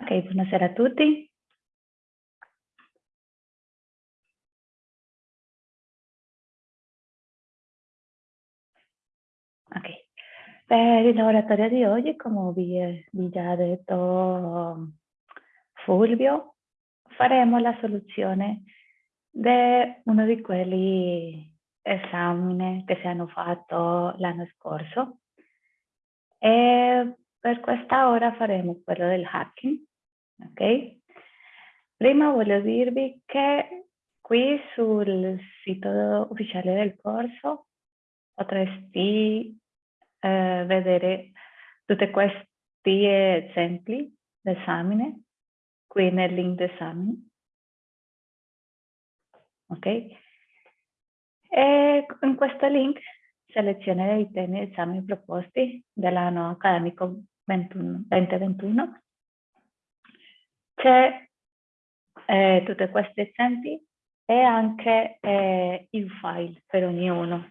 Ok, buonasera a tutti. Ok, per il laboratorio di oggi, come vi, vi già detto Fulvio, faremo la soluzione di uno di quelli esami che si hanno fatto l'anno scorso. E per questa ora faremo quello del hacking ok? Prima voglio dirvi che qui sul sito ufficiale del corso potresti eh, vedere tutti questi esempi d'esame qui nel link d'esame. Ok? E in questo link selezione i temi esami proposti dell'anno accademico 2021 c'è eh, tutti questi esempi e anche eh, il file per ognuno,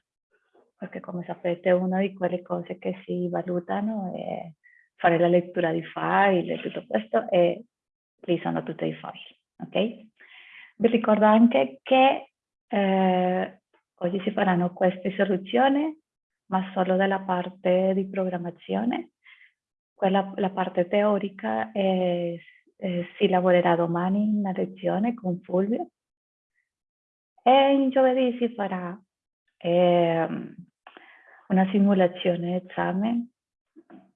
perché come sapete una di quelle cose che si valutano è fare la lettura di file e tutto questo e lì sono tutti i file, ok? Vi ricordo anche che eh, oggi si faranno queste soluzioni, ma solo dalla parte di programmazione. Quella, la parte teorica è eh, si lavorerà domani in una lezione con Fulvio e in giovedì si farà eh, una simulazione d'esame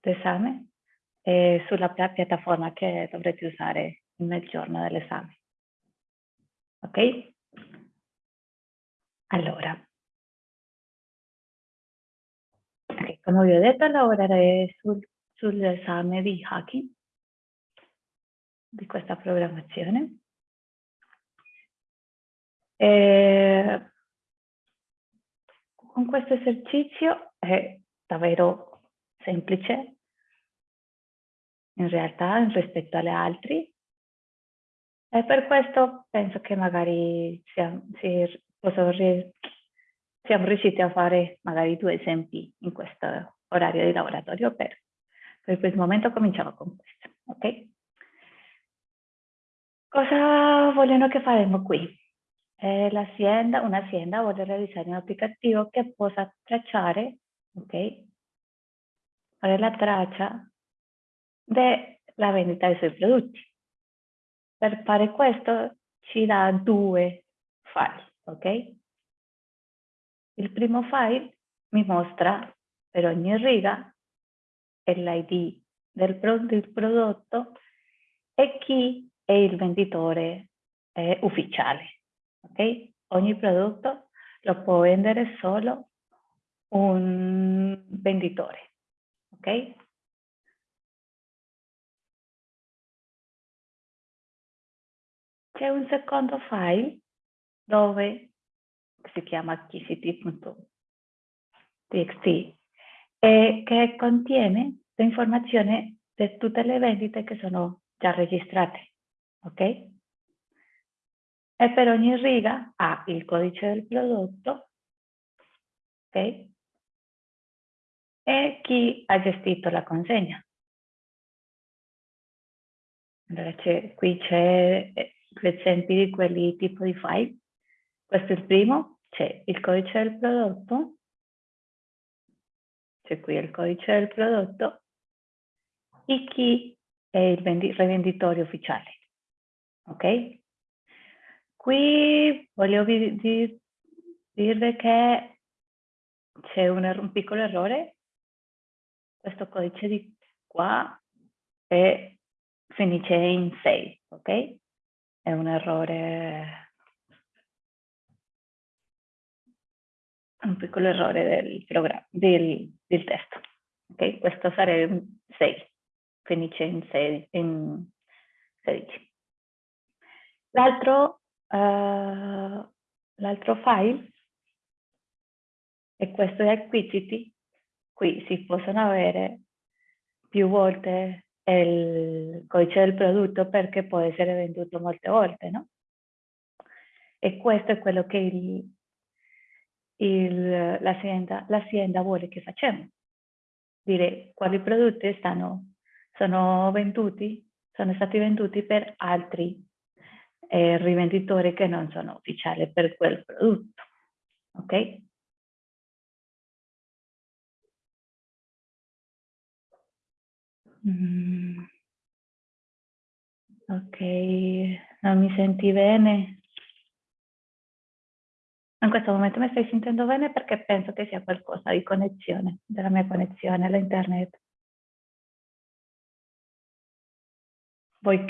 esame, eh, sulla piattaforma che dovrete usare nel giorno dell'esame. Ok? Allora, okay, come vi ho detto, lavorerei sul, sull'esame di hacking di questa programmazione. E con questo esercizio è davvero semplice in realtà rispetto alle altre e per questo penso che magari siamo, si, siamo riusciti a fare magari due esempi in questo orario di laboratorio per, per questo momento cominciamo con questo, ok? Cosa vogliono che faremo qui? Eh, l'azienda, un'azienda vuole realizzare un applicativo che possa tracciare, ok? Fare la traccia della vendita dei suoi prodotti. Per fare questo ci dà due file, ok? Il primo file mi mostra per ogni riga l'ID del, prodotto e chi è il venditore eh, ufficiale. ok? Ogni prodotto lo può vendere solo un venditore. ok? C'è un secondo file dove si chiama acquisiti.txt e che contiene l'informazione di tutte le vendite che sono già registrate ok? E per ogni riga ha il codice del prodotto, ok? E chi ha gestito la consegna. Allora qui c'è eh, l'esempio di quelli tipo di file. Questo è il primo, c'è il codice del prodotto, c'è qui il codice del prodotto e chi è il rivenditore ufficiale ok? Qui dir, dirvi che c'è un, er-, un, piccolo errore, questo codice di qua è, finisce in 6, ok? È un errore, un piccolo errore del, programma, del, del testo, ok? Questo sarebbe 6, finisce in 6, in 16. L'altro uh, file è questo di Acquisiti. Qui si possono avere più volte il codice del prodotto perché può essere venduto molte volte, no? E questo è quello che l'azienda vuole che facciamo. Dire quali prodotti stanno, sono venduti sono stati venduti per altri eh, rivenditori che non sono ufficiali per quel prodotto. Ok? Mm. Ok, non mi senti bene? In questo momento mi stai sentendo bene perché penso che sia qualcosa di connessione, della mia connessione all'internet. Vuoi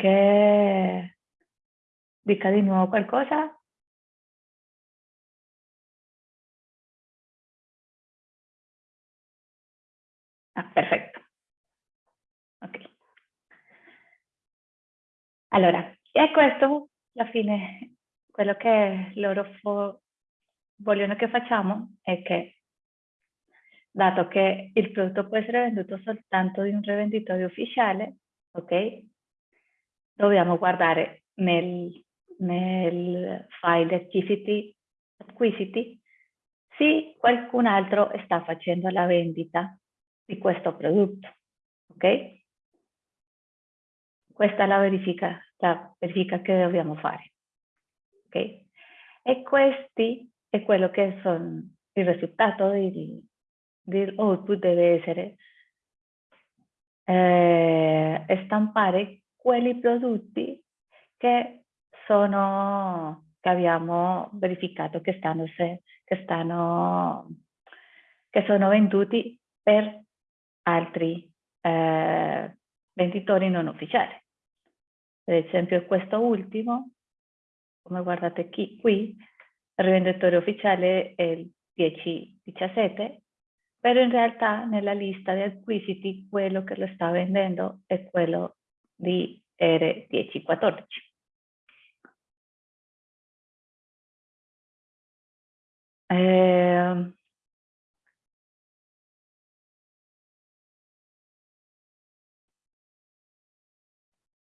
che dica di nuovo qualcosa? Ah, perfetto. Ok. Allora, e questo alla fine quello che loro vogliono che facciamo è che, dato che il prodotto può essere venduto soltanto in un rivenditore ufficiale, ok? Dobbiamo guardare nel, nel file acquisiti, acquisiti se qualcun altro sta facendo la vendita di questo prodotto, ok? Questa è la verifica, la verifica che dobbiamo fare, ok? E questi è quello che sono il risultato dell'output deve essere eh, stampare quelli prodotti che sono che abbiamo verificato che stanno, se, che stanno che sono venduti per altri eh, venditori non ufficiali. Per esempio questo ultimo, come guardate qui, qui il rivenditore ufficiale è il 1017, però in realtà nella lista di acquisiti quello che lo sta vendendo è quello di R1014. Eh,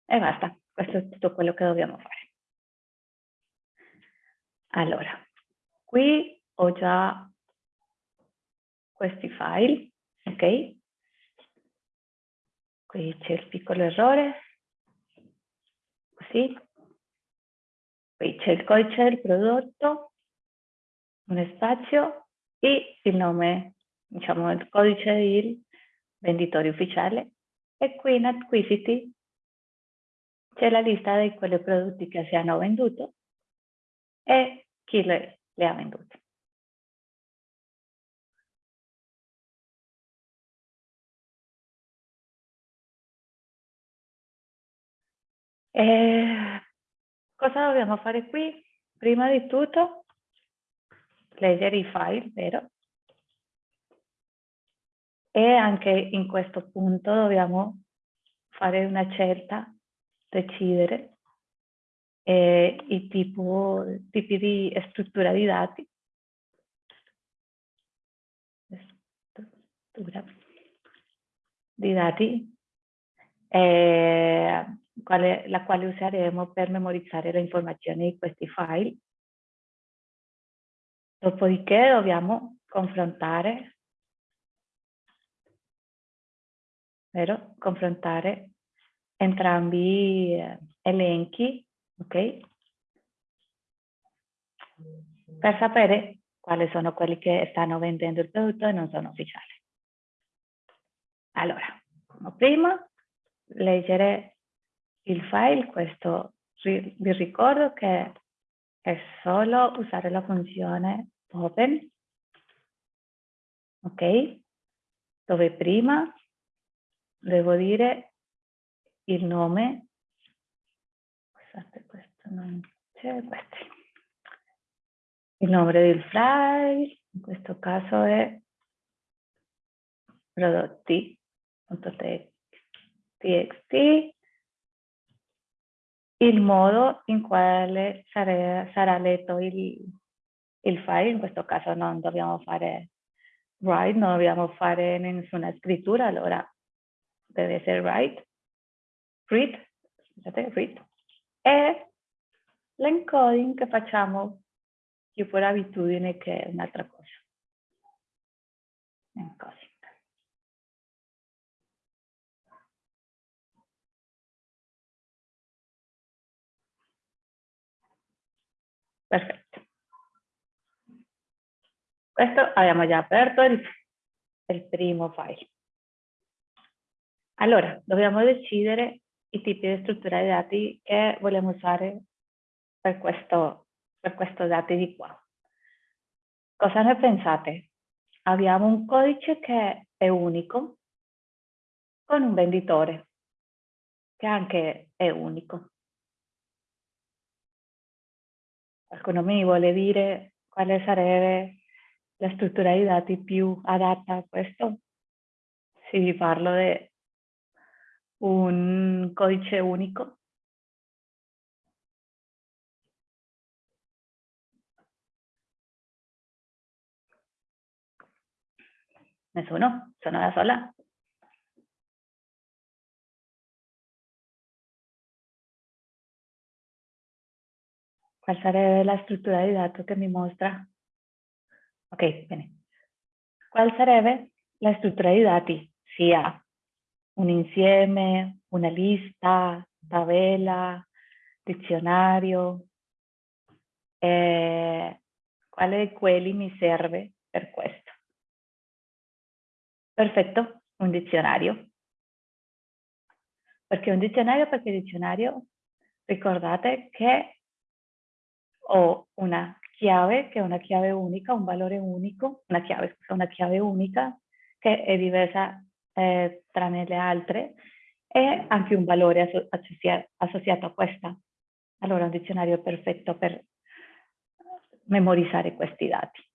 e basta, questo è tutto quello che dobbiamo fare. Allora, qui ho già questi file, ok? Qui c'è il piccolo errore, così. Qui c'è il codice del prodotto, un spazio e il nome, diciamo il codice del venditore ufficiale e qui in acquisiti c'è la lista di quei prodotti che si hanno venduto e chi le, le ha vendute. E cosa dobbiamo fare qui? Prima di tutto leggere i file, vero? E anche in questo punto dobbiamo fare una scelta, decidere eh, i tipo, tipi di struttura di dati. Struttura di dati, eh, la quale useremo per memorizzare le informazioni di questi file. Dopodiché dobbiamo confrontare, vero? confrontare entrambi eh, elenchi ok? Per sapere quali sono quelli che stanno vendendo il prodotto e non sono ufficiali. Allora, prima, leggere il file, questo vi ricordo che è solo usare la funzione open, ok? Dove prima devo dire il nome. Scusate questo non c'è questo il nome del file in questo caso è prodotti.txt il modo in quale sarà, sarà letto il, il file, in questo caso non dobbiamo fare write, non dobbiamo fare nessuna scrittura, allora deve essere write, read, scusate, read, e l'encoding che facciamo più per abitudine che un'altra cosa. Encoding. Perfetto. Questo abbiamo già aperto il, il primo file. Allora, dobbiamo decidere i tipi di struttura di dati che vogliamo usare per questo, per questo dati di qua. Cosa ne pensate? Abbiamo un codice che è unico con un venditore che anche è unico. Qualcuno mi vuole dire quale sarebbe la struttura di dati più adatta a questo? Se vi parlo di un codice unico. Nessuno? Sono da sola? Qual sarebbe la struttura di dato che mi mostra? Ok, bene. Qual sarebbe la struttura di dati? Sia un insieme, una lista, tabella, dizionario. Eh, quale di quelli mi serve per questo? Perfetto, un dizionario. Perché un dizionario? Perché il dizionario, ricordate che ho una chiave, che è una chiave unica, un valore unico, una chiave, una chiave unica, che è diversa eh, tra le altre, e anche un valore associato a questa. Allora un dizionario è perfetto per memorizzare questi dati.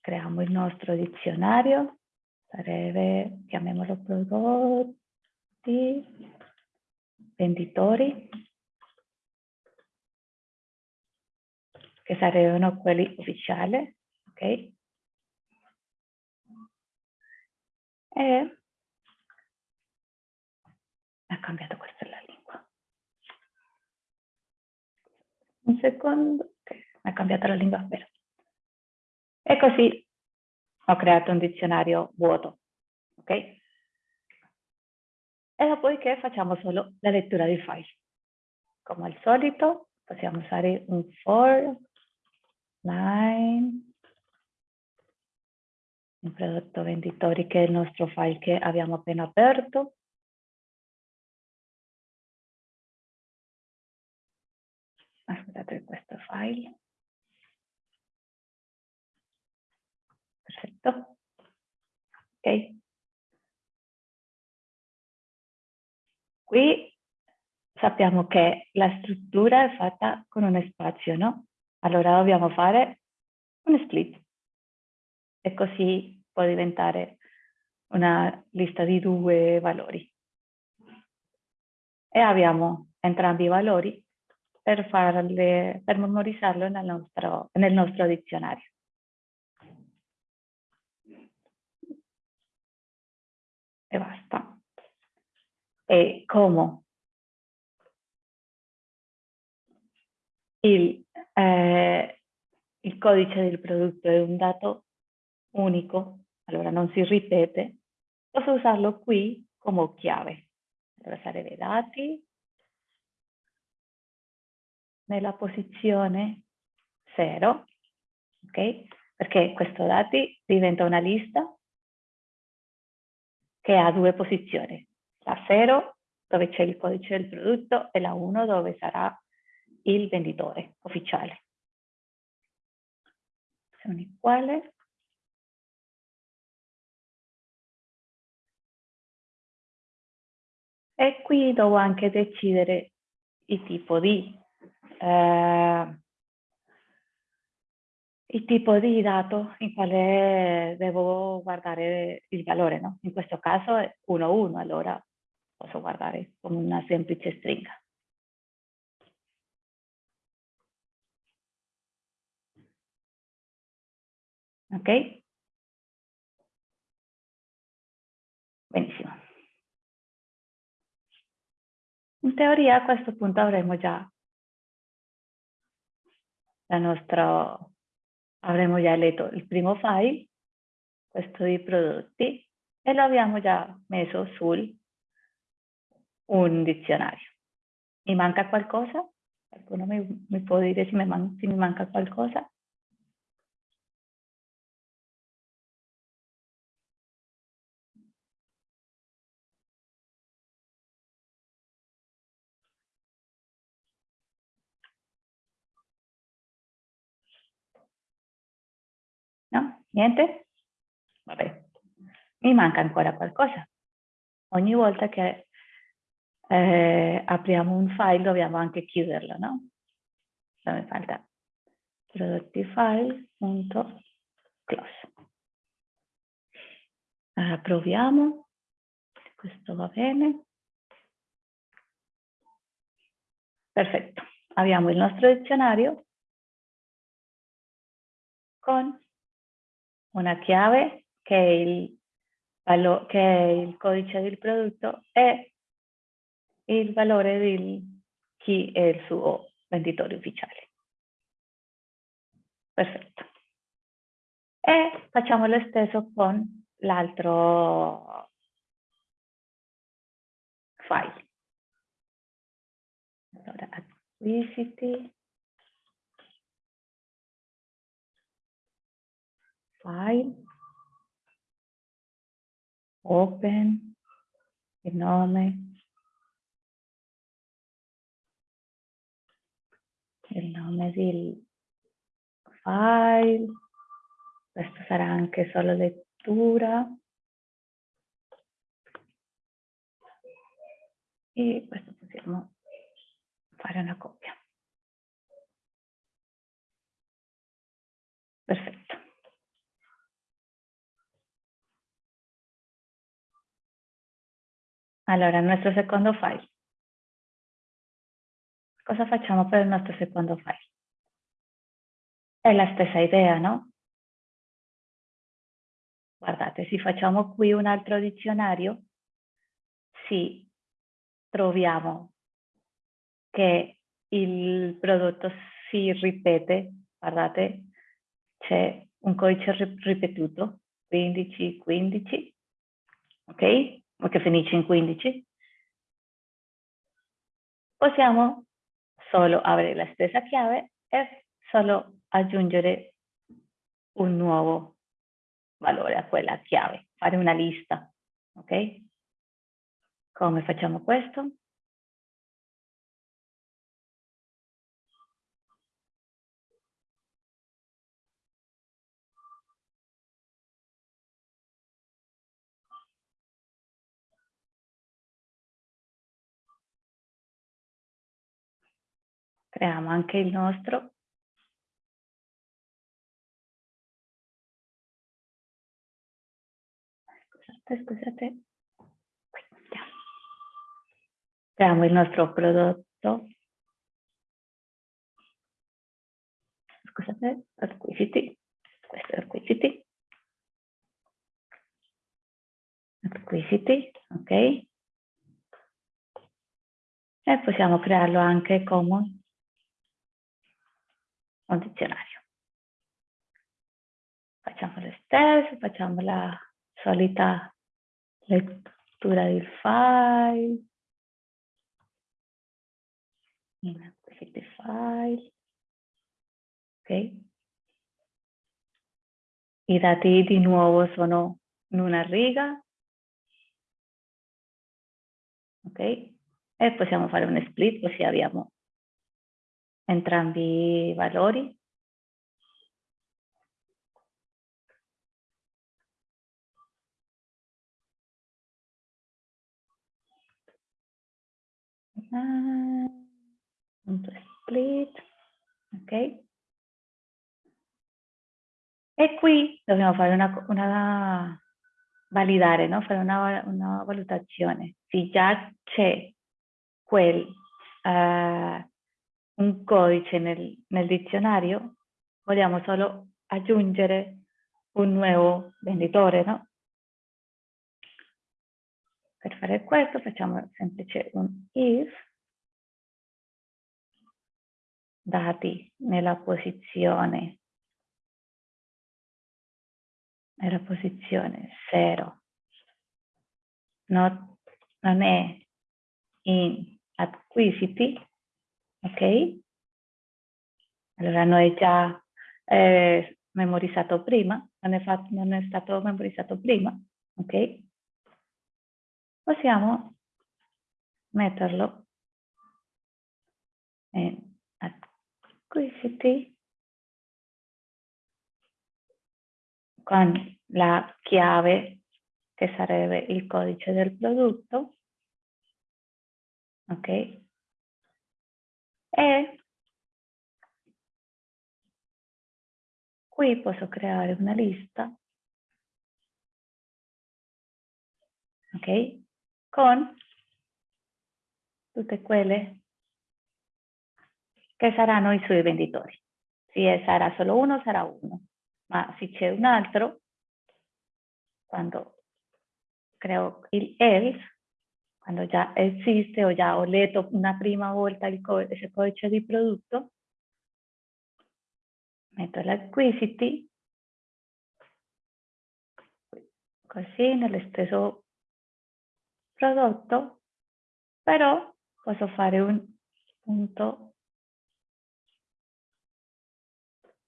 Creiamo il nostro dizionario, sarebbe, chiamiamolo prodotti, venditori, che sarebbero quelli ufficiali, ok? E ha cambiato questa la lingua. Un secondo, okay. ha cambiato la lingua, vero. E così ho creato un dizionario vuoto, ok? E dopodiché facciamo solo la lettura dei file. Come al solito possiamo usare un for line un prodotto venditori che è il nostro file che abbiamo appena aperto. Aspettate questo file. Perfetto. Ok. Qui sappiamo che la struttura è fatta con uno spazio, no? Allora dobbiamo fare un split e così può diventare una lista di due valori. E abbiamo entrambi i valori per, farle, per memorizzarlo nel nostro, nel nostro dizionario. E basta. E come il, eh, il codice del prodotto è un dato unico, allora non si ripete, posso usarlo qui come chiave. Allora sarebbe dati nella posizione 0, ok? Perché questo dati diventa una lista che ha due posizioni, la 0 dove c'è il codice del prodotto e la 1 dove sarà il venditore ufficiale. Sono uguali. E qui devo anche decidere il tipo di, eh, il tipo di dato in quale devo guardare il valore, no? In questo caso è 1-1, allora posso guardare come una semplice stringa. Ok? Benissimo. In teoria a questo punto avremo già la nostra, avremo già letto il primo file, questo di prodotti, e lo abbiamo già messo su un dizionario. Mi manca qualcosa? Qualcuno mi, mi può dire se mi, man se mi manca qualcosa? Niente? Vabbè. Mi manca ancora qualcosa. Ogni volta che eh, apriamo un file dobbiamo anche chiuderlo, no? Allora mi falta prodotti file.close. Allora proviamo, questo va bene. Perfetto, abbiamo il nostro dizionario con una chiave che è il, che è il codice del prodotto e il valore di chi è il suo venditore ufficiale. Perfetto. E facciamo lo stesso con l'altro file. Allora, acquisiti, file, open, nome, il nome del file, questo sarà anche solo lettura e questo possiamo fare una copia. Perfetto. Allora, il nostro secondo file. Cosa facciamo per il nostro secondo file? È la stessa idea, no? Guardate, se facciamo qui un altro dizionario, sì, troviamo che il prodotto si ripete, guardate, c'è un codice ripetuto, 15, 15, ok? Che finisce in 15. Possiamo solo avere la stessa chiave e solo aggiungere un nuovo valore a quella chiave, fare una lista, ok? Come facciamo questo? Creiamo anche il nostro. Scusate scusate. Creiamo il nostro prodotto. Scusate acquisiti. Questo è acquisiti. Acquisiti ok. E possiamo crearlo anche come un dizionario. Facciamo lo stesso, facciamo la solita lettura del file. In questi file. Ok. I dati di nuovo sono in una riga. Ok. E possiamo fare un split così abbiamo entrambi i valori. punto split, ok? E qui dobbiamo fare una, una validare, no? fare una, una valutazione. Se già c'è quel uh, un codice nel, nel dizionario, vogliamo solo aggiungere un nuovo venditore, no? Per fare questo facciamo semplice un if dati nella posizione nella posizione 0 non, non è in acquisiti ok? Allora noi già eh, memorizzato prima, non è, fatto, non è stato memorizzato prima, ok? Possiamo metterlo in acquisiti con la chiave che sarebbe il codice del prodotto, ok? E qui posso creare una lista, ok? Con tutte quelle che saranno i suoi venditori. Se sarà solo uno, sarà uno, ma se c'è un altro, quando creo il else, quando già esiste o già ho letto una prima volta il codice, codice di prodotto, metto l'acquisiti, così nello stesso prodotto, però posso fare un punto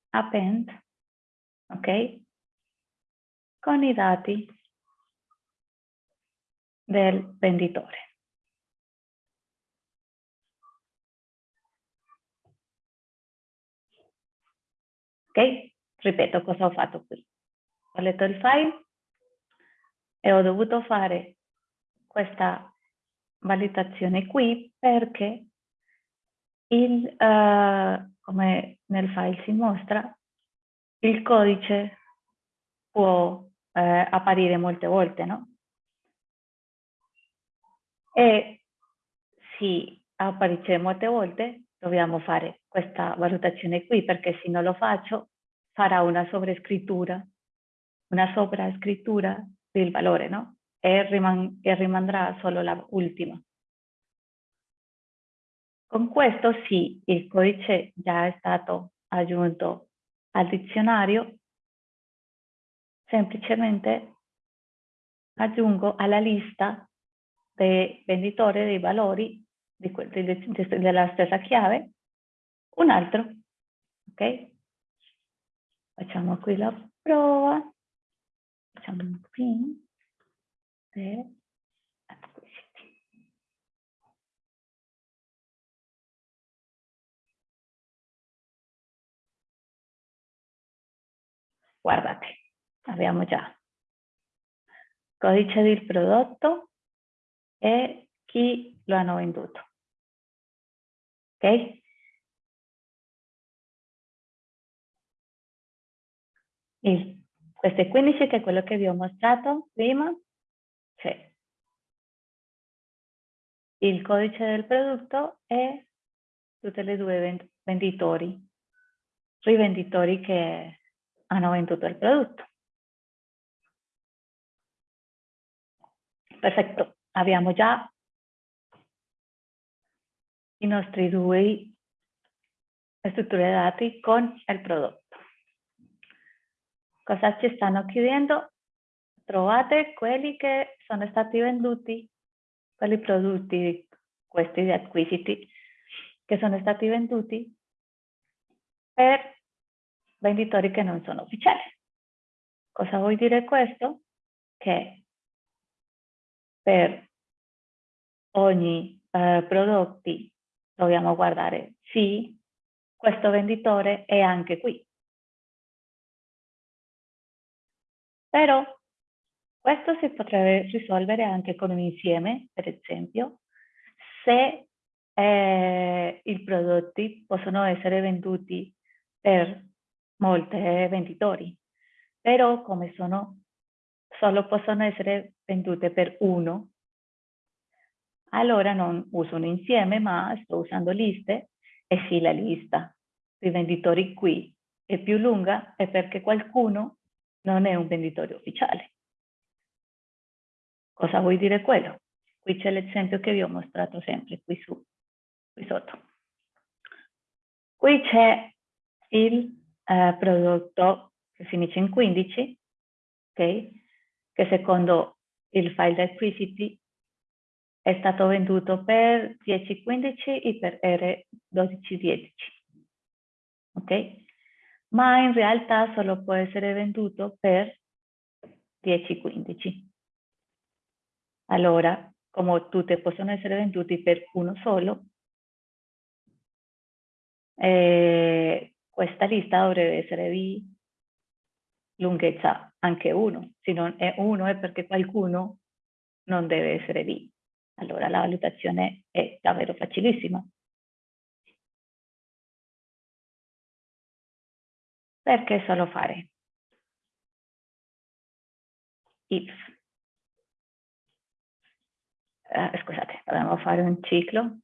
append, ok? Con i dati del venditore. Ok? Ripeto cosa ho fatto qui. Ho letto il file e ho dovuto fare questa valutazione qui perché il, uh, come nel file si mostra, il codice può eh, apparire molte volte, no? E se apparisce molte volte, dobbiamo fare questa valutazione qui, perché se non lo faccio, farà una sovrascrittura, una sovrascrittura del valore, no? E, riman e rimarrà solo la ultima. Con questo sì, il codice già è stato aggiunto al dizionario, semplicemente aggiungo alla lista dei venditori dei valori di, di, della stessa chiave un altro, ok? Facciamo qui la prova, facciamo un acquisiti. Guardate, abbiamo già codice del prodotto e chi lo hanno venduto. Ok? Il, questo è 15 che è quello che vi ho mostrato prima. C'è il codice del prodotto e tutte le due venditori, rivenditori che hanno venduto il prodotto. Perfetto, abbiamo già i nostri due strutture dati con il prodotto. Cosa ci stanno chiedendo? Trovate quelli che sono stati venduti, quelli prodotti, questi di acquisiti, che sono stati venduti per venditori che non sono ufficiali. Cosa vuol dire questo? Che per ogni eh, prodotto dobbiamo guardare sì, questo venditore è anche qui. Però questo si potrebbe risolvere anche con un insieme, per esempio, se eh, i prodotti possono essere venduti per molti venditori, però come sono, solo possono essere vendute per uno, allora non uso un insieme, ma sto usando liste e sì, la lista dei venditori qui è più lunga è perché qualcuno non è un venditore ufficiale. Cosa vuol dire quello? Qui c'è l'esempio che vi ho mostrato sempre, qui, su, qui sotto. Qui c'è il eh, prodotto che finisce in 15, okay? che secondo il file acquisiti è stato venduto per 10,15 e per R12,10. ok? Ma in realtà solo può essere venduto per 10-15. Allora, come tutte possono essere venduti per uno solo, eh, questa lista dovrebbe essere di lunghezza anche 1. Se non è 1 è perché qualcuno non deve essere lì. Allora la valutazione è davvero facilissima. Perché solo fare if. Eh, scusate, dobbiamo fare un ciclo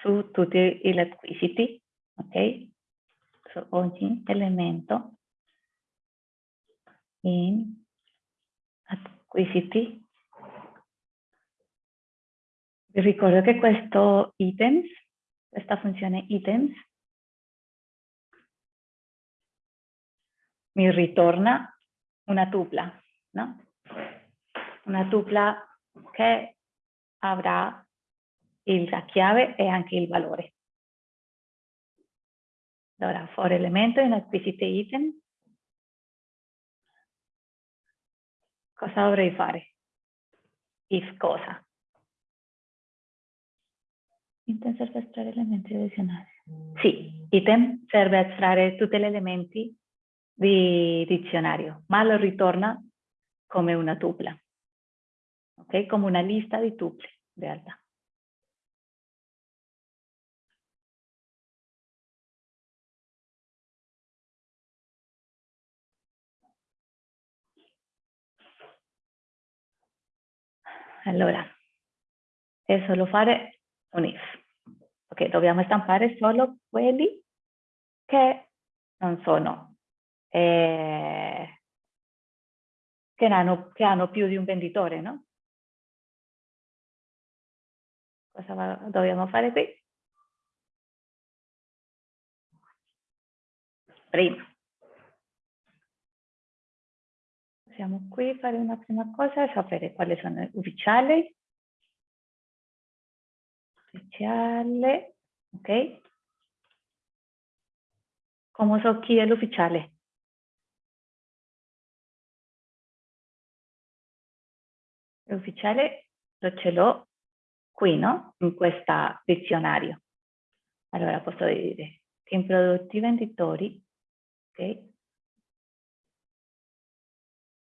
su tutti gli acquisiti, ok? Su ogni elemento in acquisiti. Vi ricordo che questo items, questa funzione items, mi ritorna una tupla, no? Una tupla che avrà la chiave e anche il valore. Allora, for elemento in acquisite item, cosa dovrei fare? If cosa? A estrarre elementi addizionali. Sì, item serve a estrarre tutti gli elementi di dizionario, ma lo ritorna come una tupla, ok? Come una lista di tuple, in realtà. Allora, è solo fare un if. Ok, dobbiamo stampare solo quelli che non sono, eh, che, hanno, che hanno più di un venditore, no? Cosa dobbiamo fare qui? Prima. Possiamo qui fare una prima cosa, sapere quali sono gli ufficiali. Ufficiale, ok? Come so chi è l'ufficiale? L'ufficiale lo ce l'ho qui, no? In questo dizionario. Allora posso dire team prodotti venditori, ok?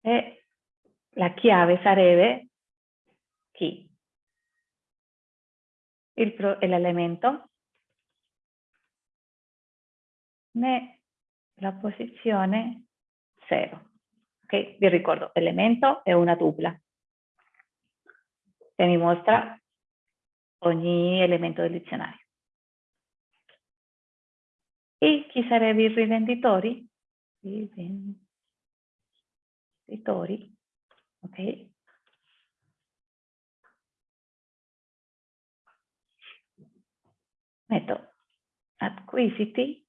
E la chiave sarebbe chi? L'elemento né la posizione 0. Ok? Vi ricordo, elemento è una tupla che mi mostra ogni elemento del dizionario. E chi sarebbero i rivenditori? Rivenditori scrittori, ok? Metto acquisiti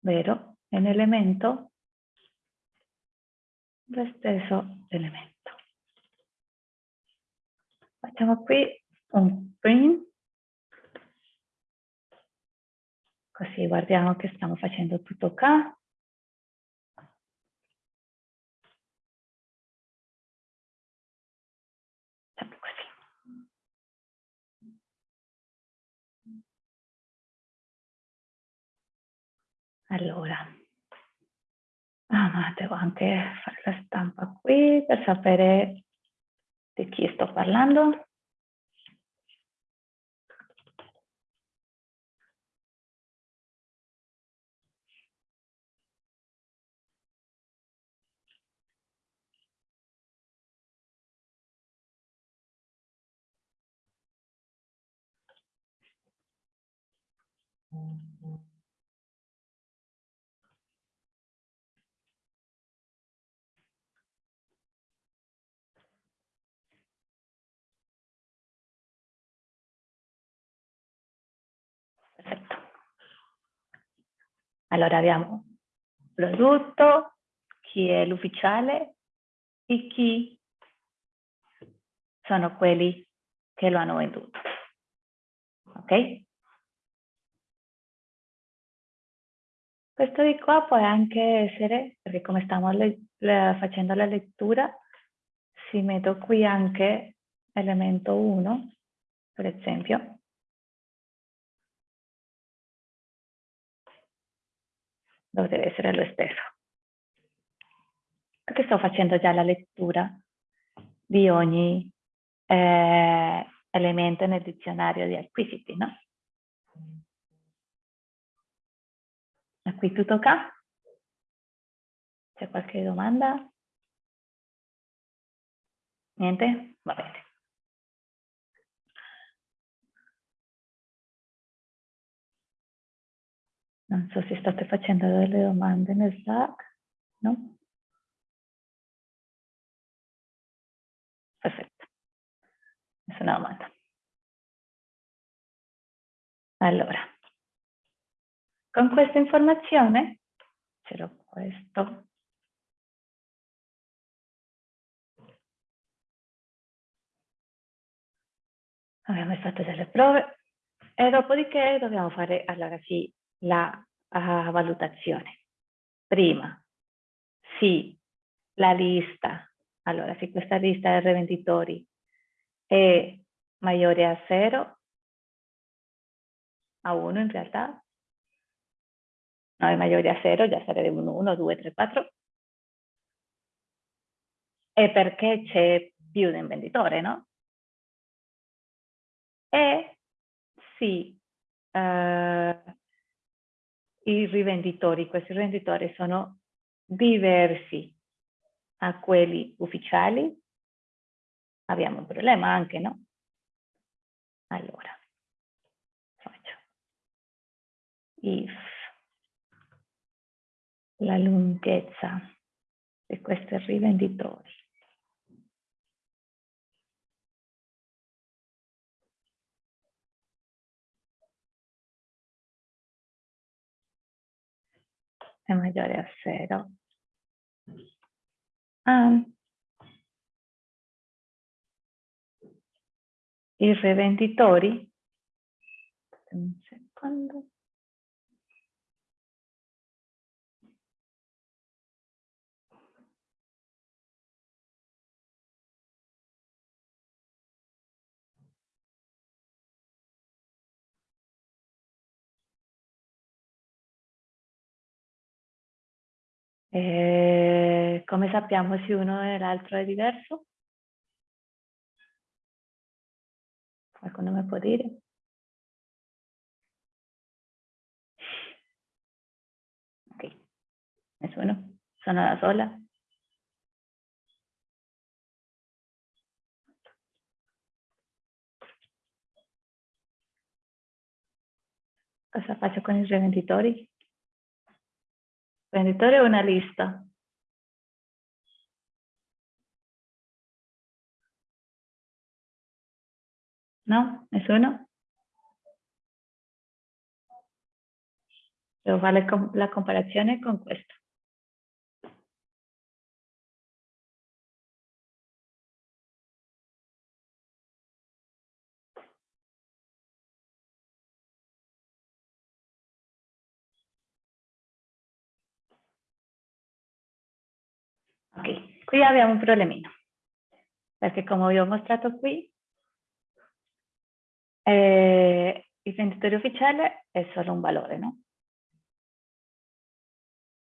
vero? È un elemento lo stesso elemento. Facciamo qui un print Così guardiamo che stiamo facendo tutto qua. Allora, ah, ma devo anche fare la stampa qui per sapere di chi sto parlando. Perfetto. Allora abbiamo prodotto, chi è l'ufficiale e chi sono quelli che lo hanno venduto. Ok? Questo di qua può anche essere, perché come stiamo facendo la lettura, si metto qui anche elemento 1, per esempio. Dovrebbe essere lo stesso. Perché sto facendo già la lettura di ogni eh, elemento nel dizionario di acquisiti, no? Qui tutto ok? C'è qualche domanda? Niente? Va bene. Non so se state facendo delle domande nel Slack, no? Perfetto. Nessuna domanda. Allora, con questa informazione, ce l'ho questo, abbiamo fatto delle prove e dopodiché dobbiamo fare allora sì la uh, valutazione. Prima, sì, la lista, allora se questa lista di rivenditori è maggiore a 0, a 1 in realtà, no è maggiore a 0, già sarebbe un 1, 2, 3, 4, e perché c'è più di un venditore, no? E sì, eh, i rivenditori, questi rivenditori sono diversi a quelli ufficiali, abbiamo un problema anche, no? Allora, faccio. If la lunghezza di questi rivenditori è maggiore a 0. Ah. I rivenditori, un secondo. E come sappiamo se uno e l'altro è diverso? Qualcuno mi può dire? Ok, nessuno? Sono da sola? Cosa faccio con i rivenditori? Venditore o una lista? No? Nessuno? Devo fare la comparazione con questo. Ok, qui abbiamo un problemino, perché come vi ho mostrato qui, eh, il venditore ufficiale è solo un valore, no?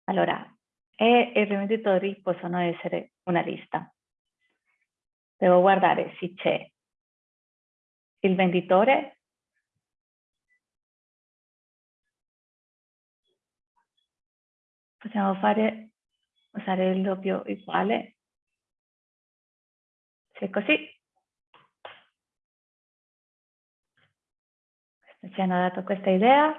Allora, e i rivenditori possono essere una lista. Devo guardare se c'è il venditore possiamo fare usare il doppio uguale. Se così, ci hanno dato questa idea,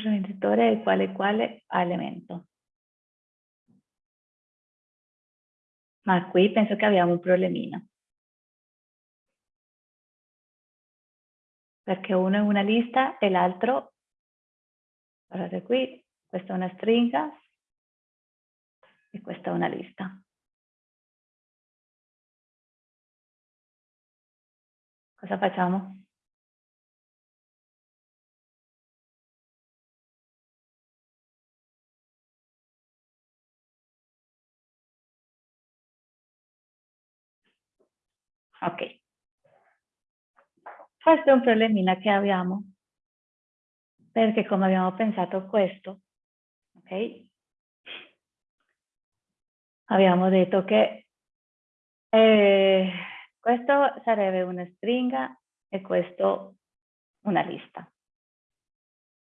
venditore è quale quale elemento. Ma qui penso che abbiamo un problemino. Perché uno è una lista e l'altro, guardate qui, questa è una stringa e questa è una lista. Cosa facciamo? Ok. Questo è un problemino che abbiamo, perché come abbiamo pensato questo, ok? Abbiamo detto che eh, questo sarebbe una stringa e questo una lista.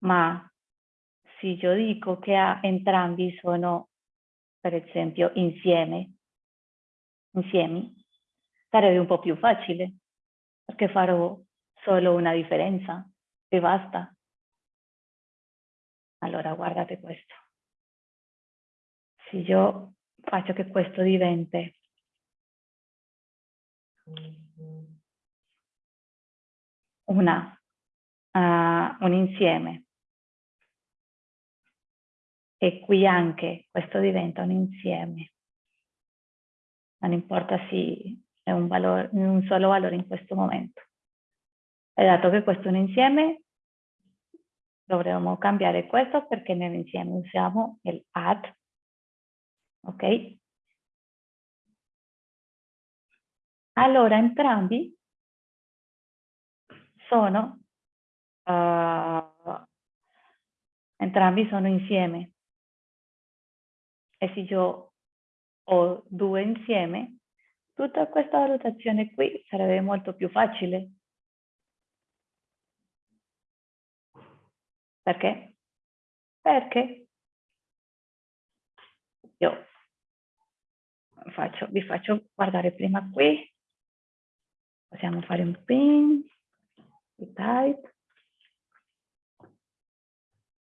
Ma se io dico che entrambi sono, per esempio, insieme, insieme, sarebbe un po' più facile, perché farò solo una differenza e basta. Allora guardate questo. Se io faccio che questo diventi una, uh, un insieme e qui anche questo diventa un insieme. Non importa se è un, valore, un solo valore in questo momento. E dato che questo è un insieme, dovremmo cambiare questo perché nell'insieme usiamo il add, ok? Allora entrambi sono, uh, entrambi sono insieme. E se io ho due insieme, tutta questa valutazione qui sarebbe molto più facile. Perché? Perché? Io faccio, vi faccio guardare prima qui, possiamo fare un pin, type,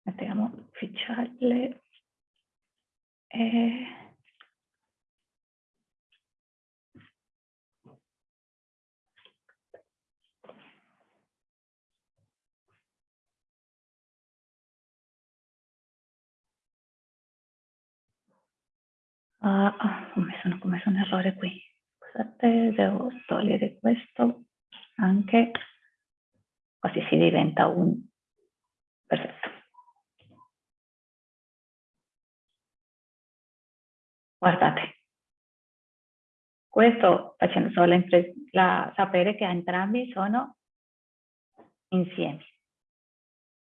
mettiamo ufficiale. E Uh, messo, ho messo un errore qui. Scusate, devo togliere questo anche, così si diventa un... Perfetto. Guardate, questo facendo solo la, sapere che entrambi sono insieme.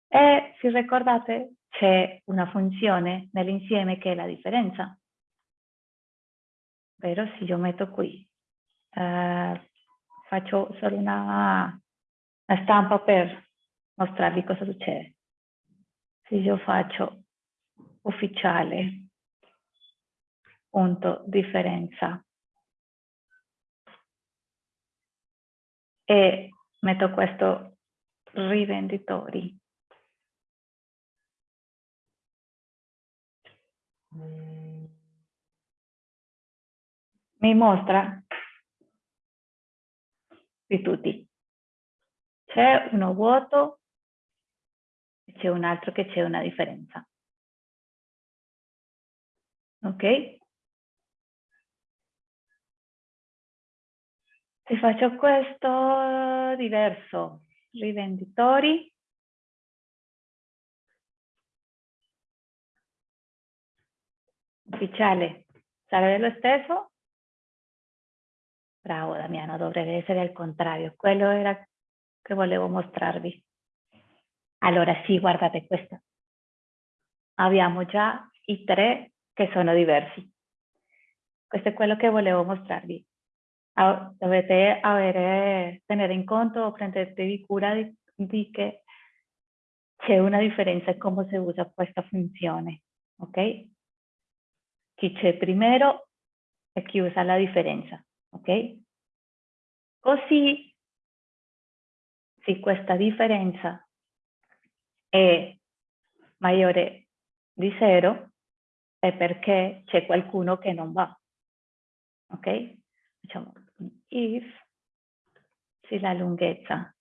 E se ricordate c'è una funzione nell'insieme che è la differenza. Però se io metto qui, eh, faccio solo una, una stampa per mostrarvi cosa succede. Se io faccio ufficiale, punto, differenza, e metto questo rivenditori. Mi mostra di tutti. C'è uno vuoto e c'è un altro che c'è una differenza. Ok? Se faccio questo diverso, rivenditori, ufficiale sarebbe lo stesso, Bravo Damiano, dovrebbe essere al contrario. Quello era che volevo mostrarvi. Allora sì, guardate questo. Abbiamo già i tre che sono diversi. Questo è quello che volevo mostrarvi. Dovete avere, tenere in conto o prendervi cura di, di che c'è una differenza in come si usa questa funzione. Ok? Chi c'è primero e usa la differenza ok? Così, se questa differenza è maggiore di zero, è perché c'è qualcuno che non va, ok? Facciamo if se la lunghezza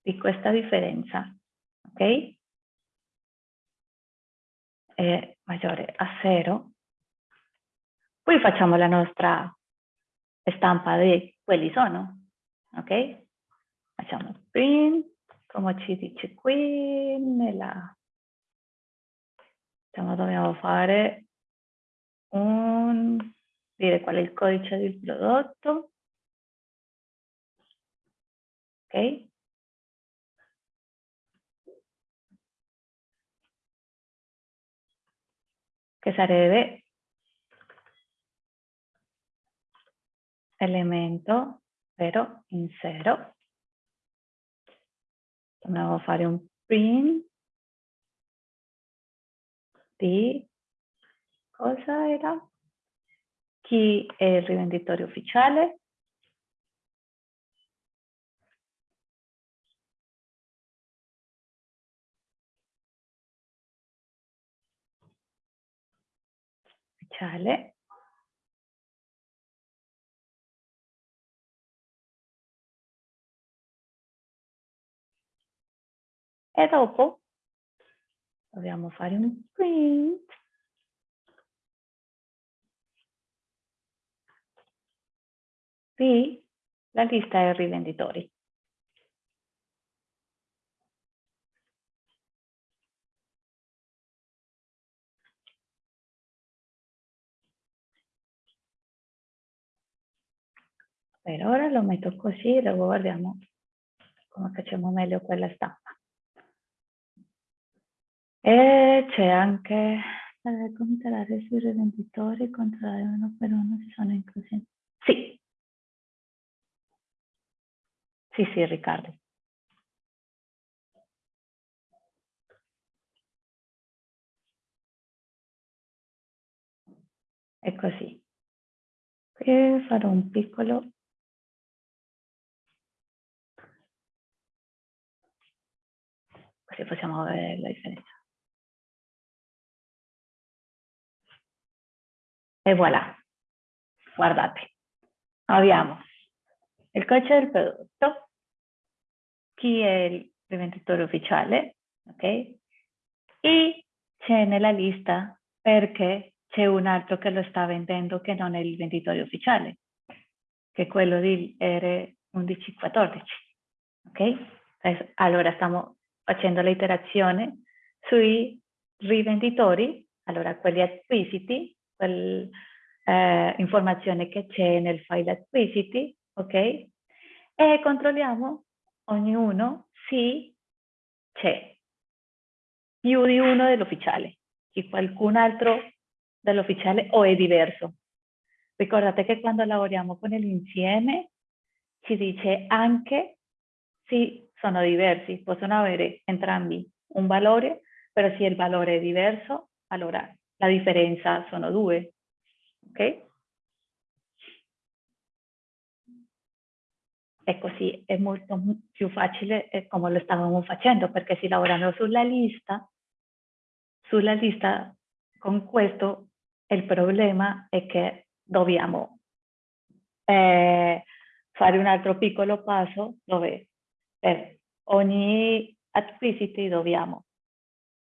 di questa differenza, ok? È maggiore a zero, poi facciamo la nostra stampa di quelli sono, ok? Facciamo print, come ci dice qui, nella... Diciamo, dobbiamo fare un... dire qual è il codice del prodotto. Ok? Che sarebbe elemento però in zero. Dobbiamo fare un print di cosa era? Chi è il rivenditore ufficiale? Ufficiale. E dopo dobbiamo fare un print. Qui la lista è rivenditori. Per ora lo metto così e dopo guardiamo come facciamo meglio quella stampa. E c'è anche eh, controllare sui rivenditori, controllare uno per uno se sono inclusi. Sì. Sì, sì, Riccardo. È così. Qui farò un piccolo così possiamo vedere la differenza. E voilà, guardate, abbiamo il codice del prodotto, chi è il rivenditore ufficiale, ok? E c'è nella lista perché c'è un altro che lo sta vendendo che non è il venditore ufficiale, che è quello di R1114, ok? Allora stiamo facendo l'iterazione sui rivenditori, allora quelli acquisiti, quel, eh, che c'è nel file acquisiti, ok? E controlliamo ognuno se c'è più di uno dell'ufficiale, se qualcun altro dell'ufficiale o è diverso. Ricordate che quando lavoriamo con l'insieme ci dice anche se sono diversi, possono avere entrambi un valore, però se il valore è diverso, allora la differenza sono due, ok? E così è molto più facile come lo stavamo facendo, perché si lavorano sulla lista, sulla lista con questo il problema è che dobbiamo eh, fare un altro piccolo passo dove per ogni acquisiti dobbiamo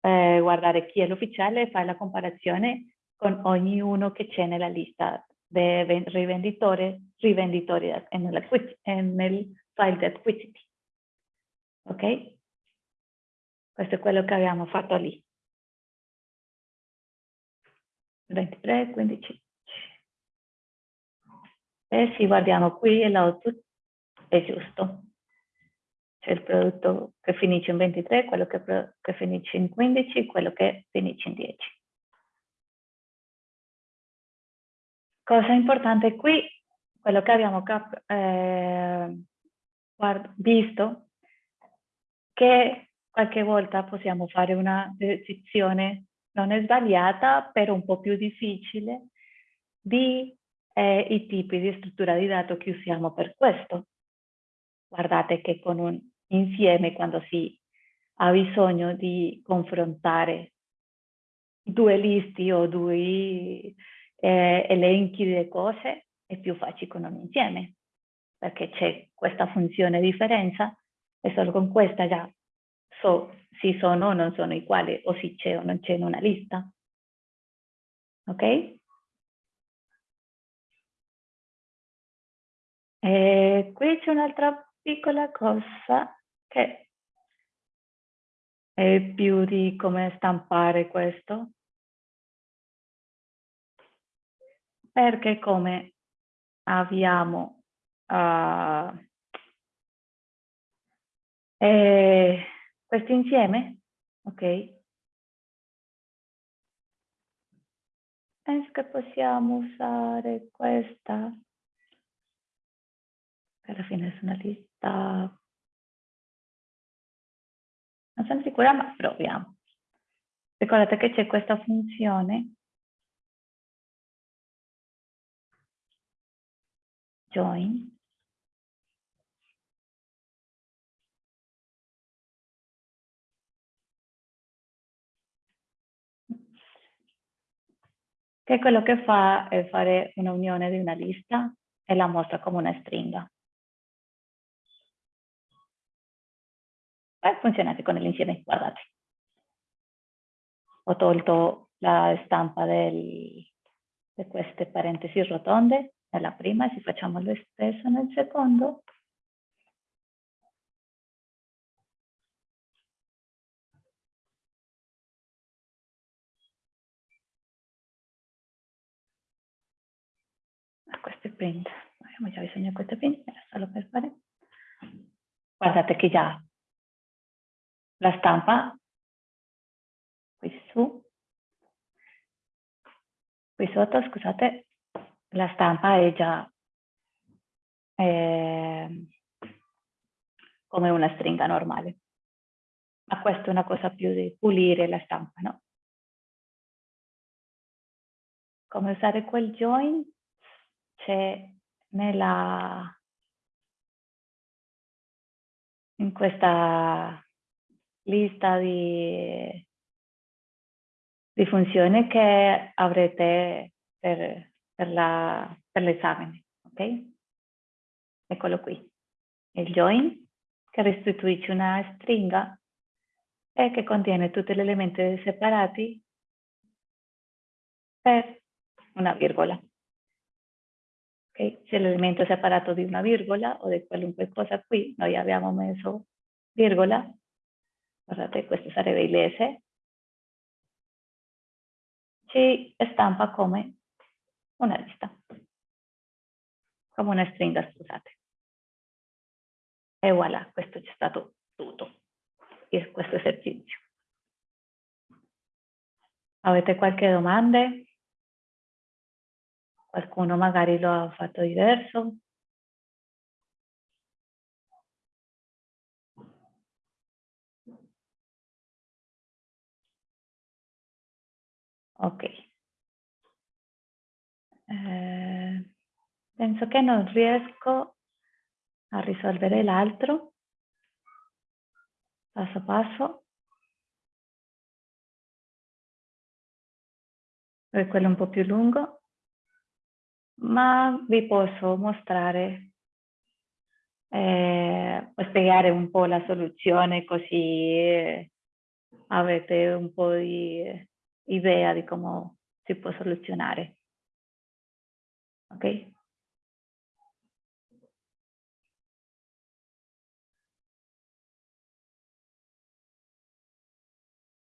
eh, guardare chi è l'ufficiale e fare la comparazione con ognuno che c'è nella lista del rivenditore, rivenditore nel, nel file di acquisiti. Ok? Questo è quello che abbiamo fatto lì. 23, 15. E se guardiamo qui l'output è giusto. C'è il prodotto che finisce in 23, quello che, che finisce in 15, quello che finisce in 10. Cosa importante qui, quello che abbiamo eh, visto, che qualche volta possiamo fare una decisione non è sbagliata, però un po' più difficile, di eh, i tipi di struttura di dato che usiamo per questo. Guardate che con un insieme quando si ha bisogno di confrontare due listi o due eh, elenchi di cose, è più facile con un insieme, perché c'è questa funzione differenza e solo con questa già so se sono o non sono uguali o se c'è o non c'è in una lista. Ok? E qui c'è un'altra piccola cosa che è più di come stampare questo. Perché come abbiamo uh, eh, questo insieme, ok? Penso che possiamo usare questa. Alla fine è lista. Non sono sicura, ma proviamo. Ricordate che c'è questa funzione join che quello che fa è fare un'unione di una lista e la mostra come una stringa. E funziona con l'insieme, guardate. Ho tolto la stampa del, di queste parentesi rotonde nella prima se facciamo lo stesso nel secondo, questo è print, abbiamo già bisogno di print, solo per fare. Guardate che già la stampa qui su, qui sotto, scusate, la stampa è già eh, come una stringa normale. Ma questa è una cosa più di pulire la stampa, no? Come usare quel join c'è nella in questa lista di, di funzioni che avrete per, per l'esame, ok? Eccolo qui, il join che restituisce una stringa e che contiene tutti gli elementi separati per una virgola. Okay? Se l'elemento è separato di una virgola o di qualunque cosa qui, noi abbiamo messo virgola, guardate questo sarebbe il S, ci stampa come una lista, come una stringa, scusate. E voilà, questo c'è stato tutto, questo esercizio. Avete qualche domanda? Qualcuno magari lo ha fatto diverso? Ok. Eh, penso che non riesco a risolvere l'altro passo passo. Per quello un po' più lungo ma vi posso mostrare eh, spiegare un po' la soluzione così avete un po' di idea di come si può soluzionare. Ok?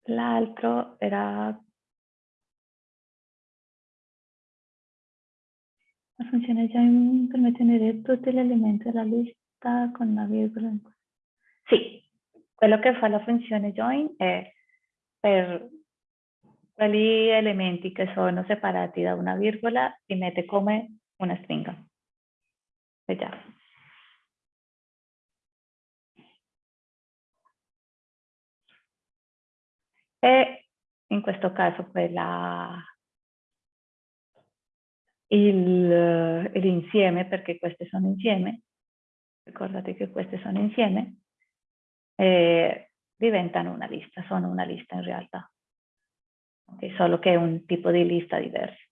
L'altro era La funzione join permette di inserire tutti gli elementi della lista con una virgola. Sì, quello che fa la funzione join è per quegli elementi che sono separati da una virgola li mette come una stringa. Vediamo. E in questo caso quella l'insieme, perché queste sono insieme, ricordate che queste sono insieme, eh, diventano una lista, sono una lista in realtà, okay, solo che è un tipo di lista diverso.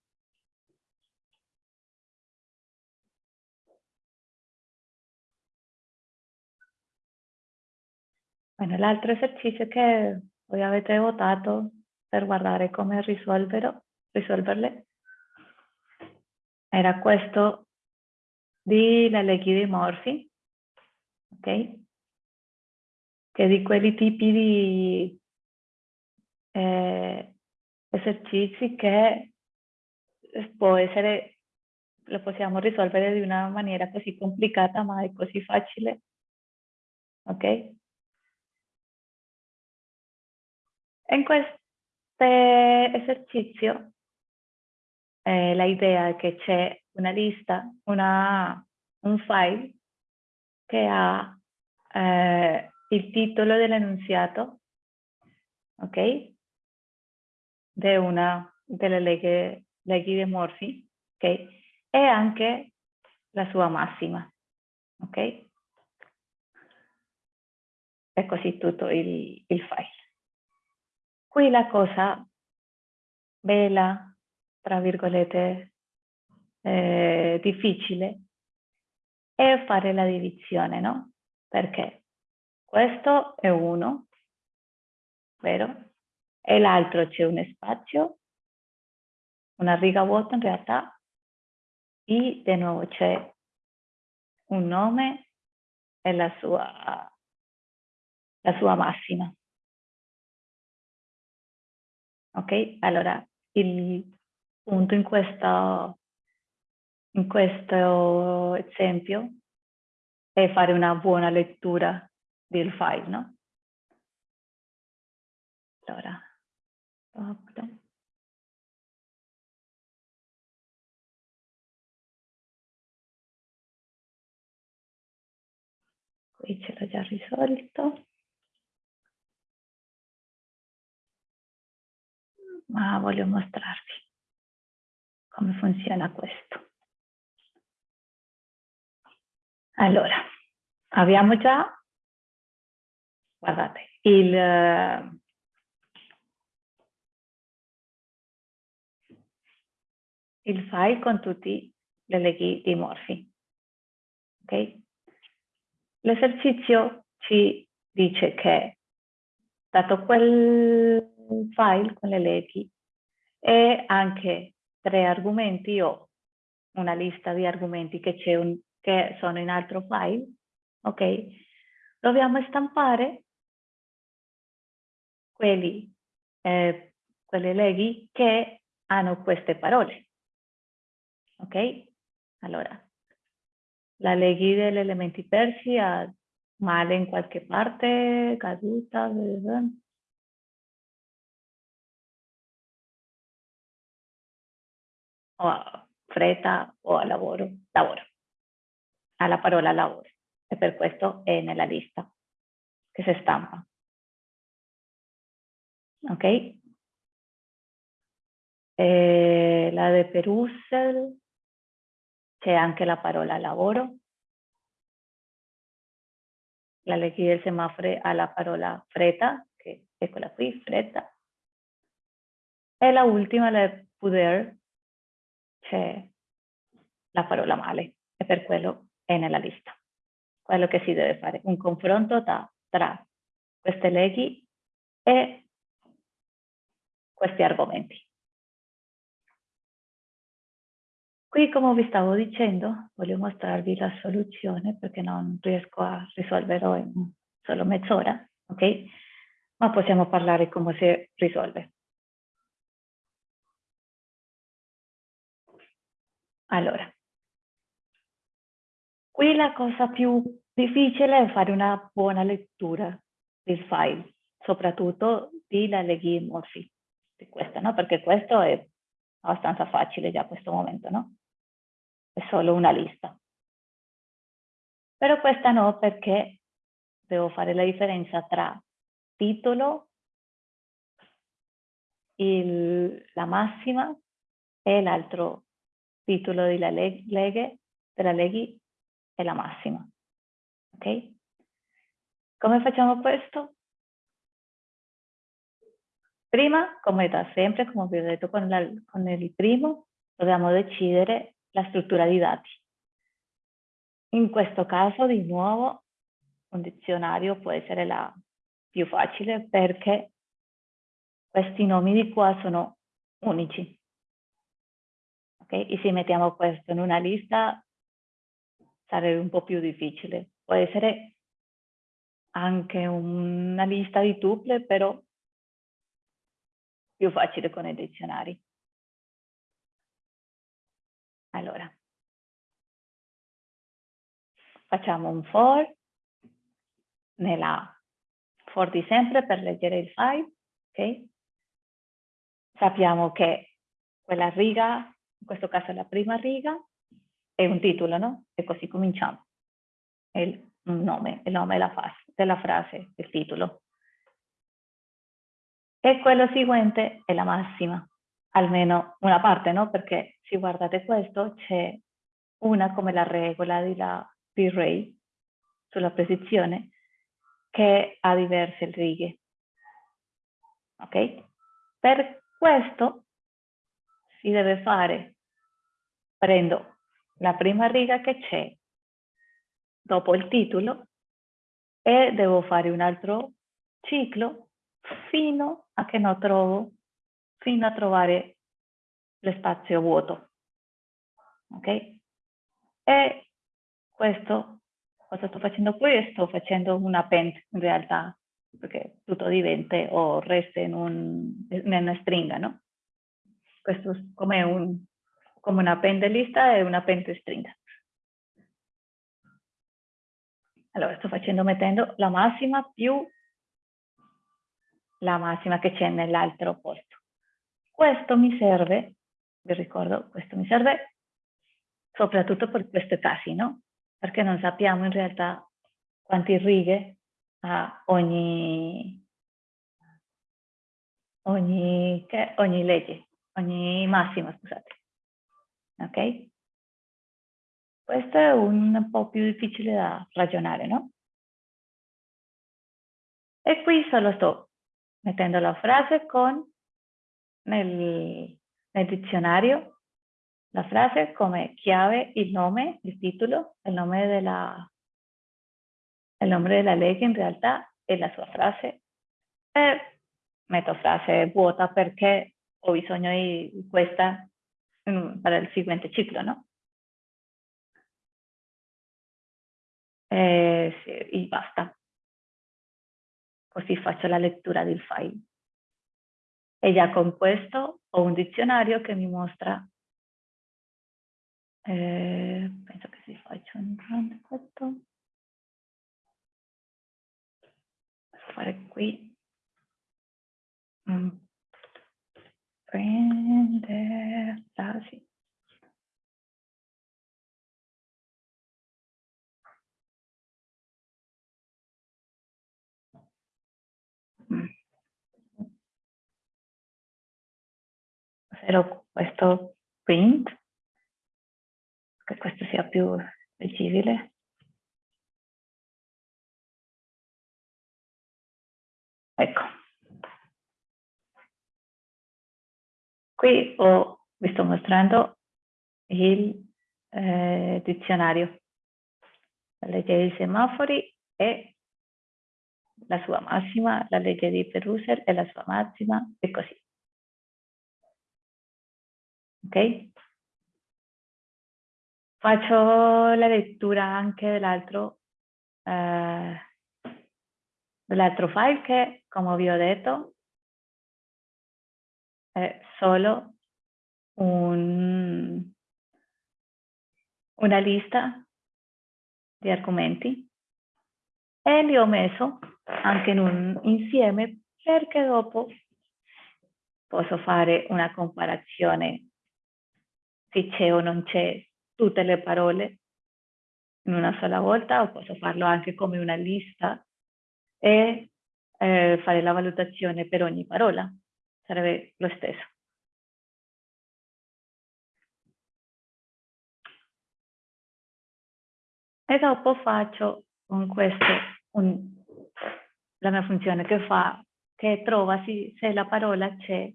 Bueno, l'altro esercizio che voi avete votato per guardare come risolverle era questo di la legge di Morphy, ok? Che di quelli tipi di eh, esercizi che può essere, lo possiamo risolvere di una maniera così complicata ma è così facile, ok? In questo esercizio eh, la idea è che c'è una lista, una, un file che ha eh, il titolo dell'enunziato, ok? Di una delle leghe, leghi di Morphy, ok? E anche la sua massima, ok? E così tutto il, il file. Qui la cosa bella, tra virgolette, eh, difficile è fare la divisione, no? Perché questo è uno, vero? E l'altro c'è un spazio, una riga vuota in realtà, e di nuovo c'è un nome e la sua, la sua massima. Ok? Allora, il punto in questo, in questo esempio è fare una buona lettura del file, no? Allora, stop. Qui ce l'ho già risolto. ma voglio mostrarvi come funziona questo. Allora, abbiamo già, guardate, il, il file con tutti le leghi dimorfi. Okay? L'esercizio ci dice che, dato quel file con le leghi e anche tre argomenti o una lista di argomenti che, un, che sono in altro file, ok? Dobbiamo stampare quelli, eh, quelle leghi che hanno queste parole, ok? Allora, la leghi degli elementi persi ha male in qualche parte, caduta, o a fretta o a lavoro, lavoro, alla parola lavoro. E per questo è nella lista che si stampa. Ok? E la de Perusel, c'è anche la parola lavoro. La leghi del semaforo alla parola fretta, che è quella qui, fretta. E la ultima, la de poder, c'è la parola male e per quello è nella lista. Quello che si deve fare, un confronto tra, tra queste leghi e questi argomenti. Qui, come vi stavo dicendo, voglio mostrarvi la soluzione perché non riesco a risolverlo in solo mezz'ora, ok? Ma possiamo parlare come si risolve. Allora, qui la cosa più difficile è fare una buona lettura del file, soprattutto di la leghi morfi, di questa, no? Perché questo è abbastanza facile già a questo momento, no? È solo una lista. Però questa no, perché devo fare la differenza tra titolo, il, la massima e l'altro titolo della leg leghe, della leghi è la massima. Ok? Come facciamo questo? Prima, come da sempre, come vi ho detto con, la, con il primo, dobbiamo decidere la struttura di dati. In questo caso, di nuovo, un dizionario può essere la più facile perché questi nomi di qua sono unici. Okay? E se mettiamo questo in una lista sarebbe un po' più difficile. Può essere anche una lista di tuple, però più facile con i dizionari. Allora, facciamo un for nella for di sempre per leggere il file, ok? Sappiamo che quella riga, in questo caso la prima riga, è un titolo, no? E così cominciamo. Il nome, il nome della, della frase, il titolo. E quello seguente è la massima, almeno una parte, no? Perché se guardate questo c'è una come la regola di, la, di Ray sulla posizione che ha diverse righe. Ok? Per questo si deve fare, prendo la prima riga che c'è dopo il titolo e devo fare un altro ciclo fino a che non trovo, fino a trovare lo spazio vuoto. Ok? E questo, cosa sto facendo qui? Sto facendo un append in realtà, perché tutto diventa o resta in, un, in una stringa, no? Questo è come, un, come una pendelista e una stringa. Allora, sto facendo mettendo la massima più la massima che c'è nell'altro posto. Questo mi serve, vi ricordo, questo mi serve soprattutto per questi casi, no? Perché non sappiamo in realtà quante righe ha ogni, ogni, che, ogni legge ogni massima, scusate. Ok? Questo è un po' più difficile da ragionare, no? E qui solo sto mettendo la frase con nel, nel dizionario la frase come chiave, il nome, il titolo, il nome della, il nome della legge in realtà e la sua frase. E metto frase vuota perché ho bisogno di questa mm, per il seguente ciclo, no? E, e basta. Così faccio la lettura del file. E già con questo ho un dizionario che mi mostra eh, penso che si faccia un run questo. Posso fare qui. Mm prenderla, Però questo print, che questo sia più leggibile. Ecco. Qui ho, vi sto mostrando il eh, dizionario, la legge dei semafori e la sua massima, la legge di Peruser e la sua massima e così. Ok? Faccio la lettura anche dell'altro eh, dell'altro file che, come vi ho detto, è solo un, una lista di argomenti e li ho messo anche in un insieme perché dopo posso fare una comparazione se c'è o non c'è tutte le parole in una sola volta o posso farlo anche come una lista e eh, fare la valutazione per ogni parola sarebbe lo stesso. E dopo faccio con questo un, la mia funzione che fa, che trova se, se la parola c'è,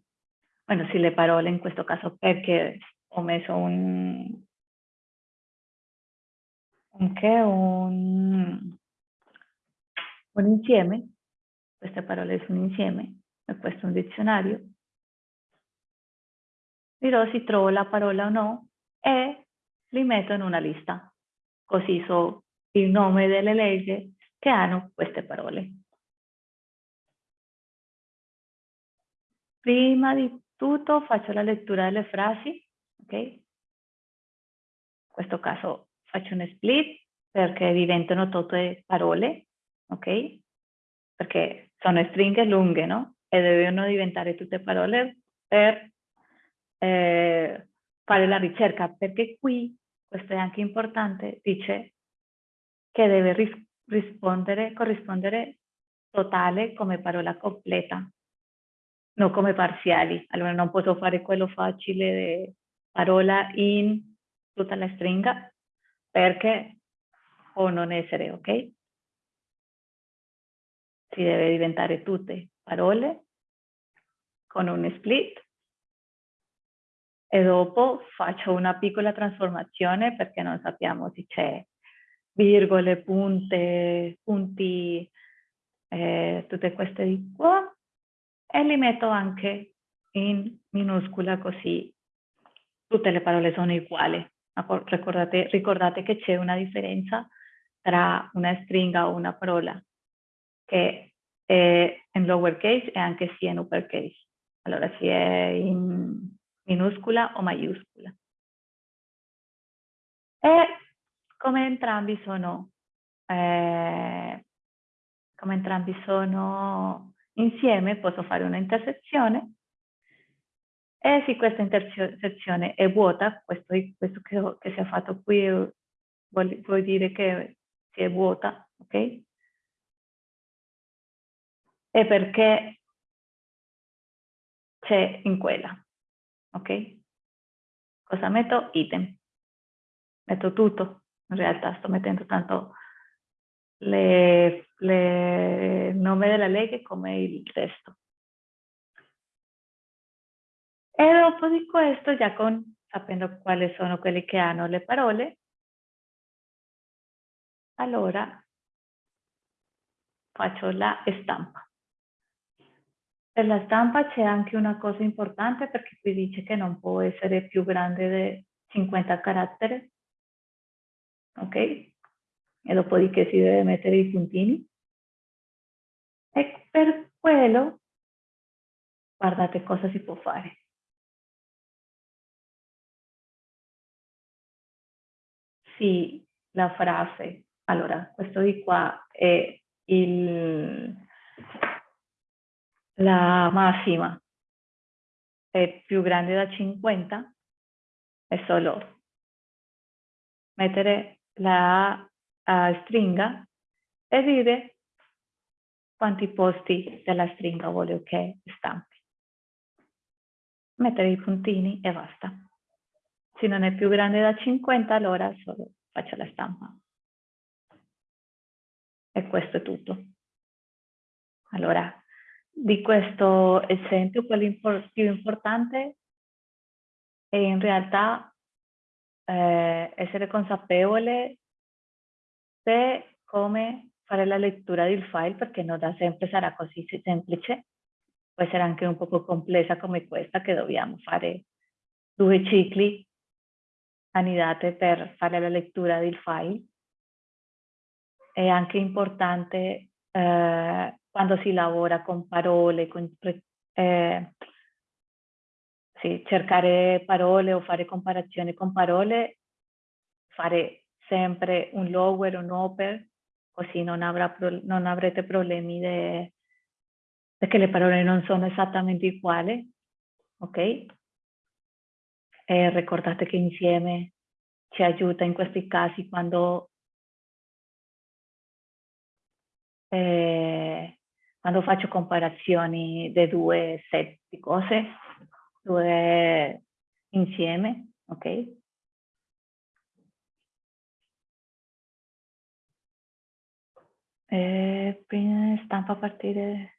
bueno, se le parole in questo caso perché ho messo un, anche un, un insieme, queste parole sono insieme, e questo è un dizionario, dirò se trovo la parola o no e li metto in una lista. Così so il nome delle leggi che hanno queste parole. Prima di tutto faccio la lettura delle frasi, ok? In questo caso faccio un split perché diventano tutte parole, ok? Perché sono stringhe lunghe, no? E devono diventare tutte parole per eh, fare la ricerca, perché qui, questo è anche importante, dice che deve ris rispondere, corrispondere totale come parola completa, non come parziali. Allora non posso fare quello facile parola in tutta la stringa perché può non essere, ok? Si deve diventare tutte parole con un split e dopo faccio una piccola trasformazione perché non sappiamo se c'è virgole, punte, punti, eh, tutte queste di qua e li metto anche in minuscola così tutte le parole sono uguali. Ricordate, ricordate che c'è una differenza tra una stringa o una parola che è in lowercase e anche sia in uppercase. Allora si è in minuscola o maiuscola. E come entrambi sono, eh, come entrambi sono Insieme posso fare una intersezione e se questa intersezione è vuota, questo, questo che, che, si è fatto qui vuol, vuol dire che si è vuota, ok? È perché c'è in quella, ok? Cosa metto? Item. Metto tutto, in realtà sto mettendo tanto le nome della legge come il testo. E dopo di questo, già con, sapendo quali sono quelli che hanno le parole, allora faccio la stampa. Per la stampa c'è anche una cosa importante perché qui dice che non può essere più grande di 50 caratteri. Ok? e dopodiché si deve mettere i puntini. E per quello, guardate cosa si può fare. Sì, la frase, allora, questo di qua è il, la massima, è più grande da 50, è solo mettere la uh, stringa e dire quanti posti della stringa voglio che stampi. Mettere i puntini e basta. Se non è più grande da 50, allora solo faccio la stampa. E questo è tutto. Allora, di questo esempio, quello più importante è in realtà eh, essere consapevole se come fare la lettura del file perché non da sempre sarà così semplice, può essere anche un po' complessa come questa che dobbiamo fare due cicli annidate per fare la lettura del file. È anche importante eh, quando si lavora con parole, con, eh, sì, cercare parole o fare comparazioni con parole, fare sempre un lower, un upper, così non, avrà, non avrete problemi de, perché le parole non sono esattamente uguali, ok? E ricordate che insieme ci aiuta in questi casi quando, eh, quando faccio comparazioni di due set di cose, due insieme, ok? Eh, stampa a partire...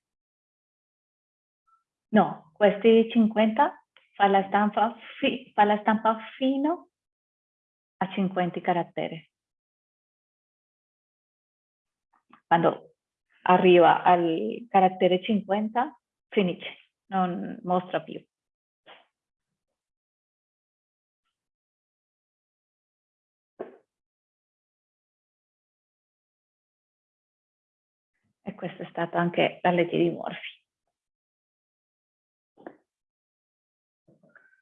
No, questi 50 fa la stampa, fi, fa la stampa fino a 50 caratteri. Quando arriva al carattere 50 finisce, non mostra più. E questa è stata anche la legge di Morphy.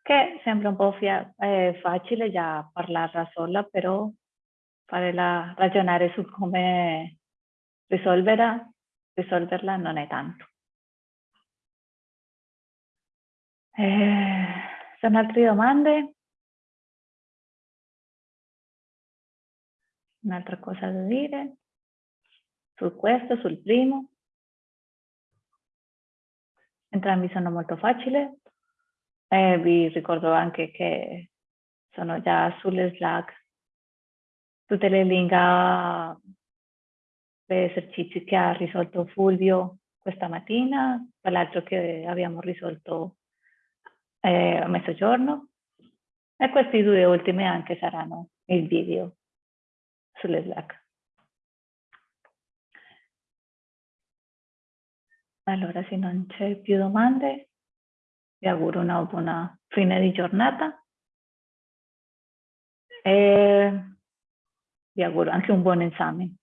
Che sembra un po' eh, facile già parlarla sola, però farla ragionare su come risolverla, risolverla non è tanto. Eh, sono altre domande? Un'altra cosa da dire? Su questo, sul primo? Entrambi sono molto facili. Eh, vi ricordo anche che sono già sulle Slack tutte le link a esercizi che ha risolto Fulvio questa mattina, quell'altro che abbiamo risolto eh, a mezzogiorno. E questi due ultimi anche saranno il video sulle Slack. Allora, se non c'è più domande, vi auguro una buona fine di giornata e vi auguro anche un buon esame.